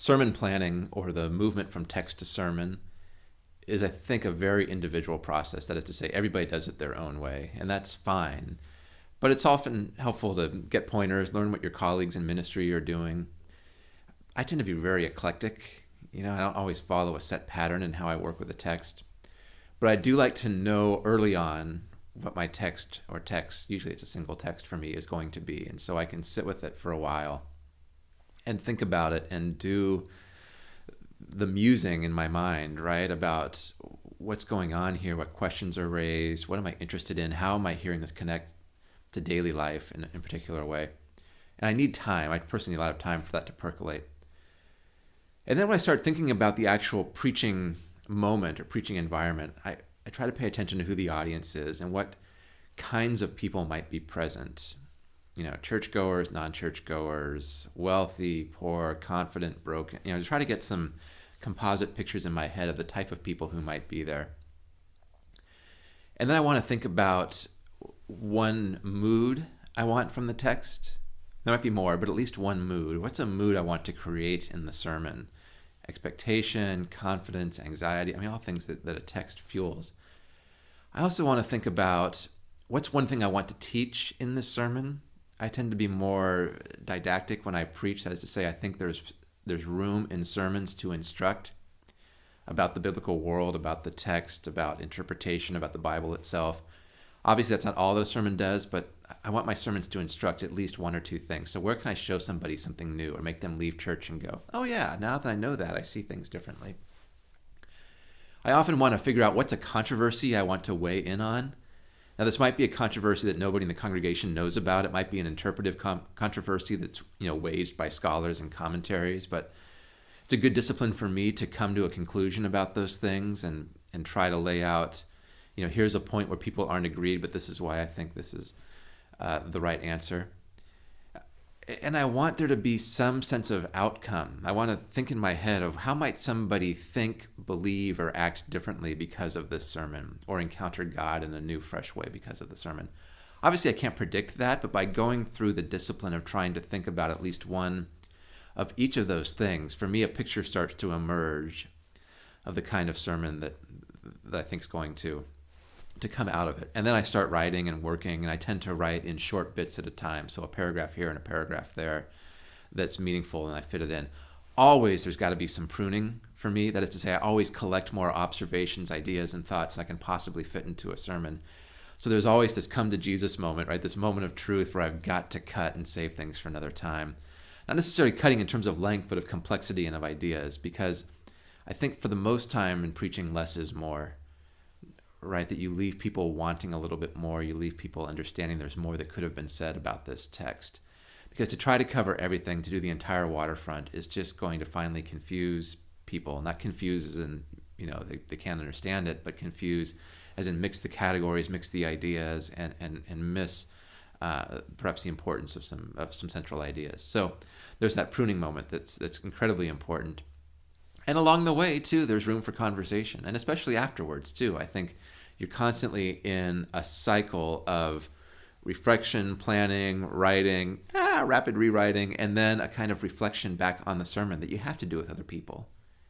sermon planning or the movement from text to sermon is, I think, a very individual process. That is to say, everybody does it their own way, and that's fine. But it's often helpful to get pointers, learn what your colleagues in ministry are doing. I tend to be very eclectic. You know, I don't always follow a set pattern in how I work with a text. But I do like to know early on what my text or text, usually it's a single text for me, is going to be. And so I can sit with it for a while and think about it and do the musing in my mind, right? About what's going on here, what questions are raised, what am I interested in, how am I hearing this connect to daily life in, a particular way. And I need time. I personally need a lot of time for that to percolate. And then when I start thinking about the actual preaching moment or preaching environment, I, I try to pay attention to who the audience is and what kinds of people might be present. You know, churchgoers, non-churchgoers, wealthy, poor, confident, broken. You know, to try to get some composite pictures in my head of the type of people who might be there. And then I want to think about one mood I want from the text. There might be more, but at least one mood. What's a mood I want to create in the sermon? Expectation, confidence, anxiety. I mean, all things that, that a text fuels. I also want to think about what's one thing I want to teach in this sermon. I tend to be more didactic when I preach. That is to say, I think there's there's room in sermons to instruct about the biblical world, about the text, about interpretation, about the Bible itself. Obviously, that's not all that a sermon does, but I want my sermons to instruct at least one or two things. So, where can I show somebody something new or make them leave church and go, oh, yeah, now that I know that, I see things differently? I often want to figure out what's a controversy I want to weigh in on. Now, this might be a controversy that nobody in the congregation knows about. It might be an interpretive controversy that's you know waged by scholars and commentaries, but it's a good discipline for me to come to a conclusion about those things and and try to lay out, you know, here's a point where people aren't agreed, but this is why I think this is uh, the right answer and I want there to be some sense of outcome. I want to think in my head of how might somebody think, believe, or act differently because of this sermon, or encounter God in a new, fresh way because of the sermon. Obviously, I can't predict that, but by going through the discipline of trying to think about at least one of each of those things, for me, a picture starts to emerge of the kind of sermon that that I think is going to to come out of it. And then I start writing and working, and I tend to write in short bits at a time. So a paragraph here and a paragraph there that's meaningful, and I fit it in. Always, there's got to be some pruning for me. That is to say, I always collect more observations, ideas, and thoughts I can possibly fit into a sermon. So there's always this come to Jesus moment, right? This moment of truth where I've got to cut and save things for another time. Not necessarily cutting in terms of length, but of complexity and of ideas, because I think for the most time in preaching, less is more right? That you leave people wanting a little bit more, you leave people understanding there's more that could have been said about this text. Because to try to cover everything, to do the entire waterfront, is just going to finally confuse people. Not confuse as in, you know, they, they can't understand it, but confuse as in mix the categories, mix the ideas, and, and, and miss uh, perhaps the importance of some, of some central ideas. So there's that pruning moment that's, that's incredibly important. And along the way, too, there's room for conversation, and especially afterwards, too. I think you're constantly in a cycle of reflection, planning, writing, ah, rapid rewriting, and then a kind of reflection back on the sermon that you have to do with other people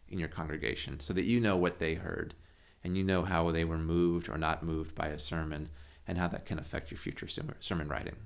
in your congregation so that you know what they heard and you know how they were moved or not moved by a sermon and how that can affect your future sermon writing.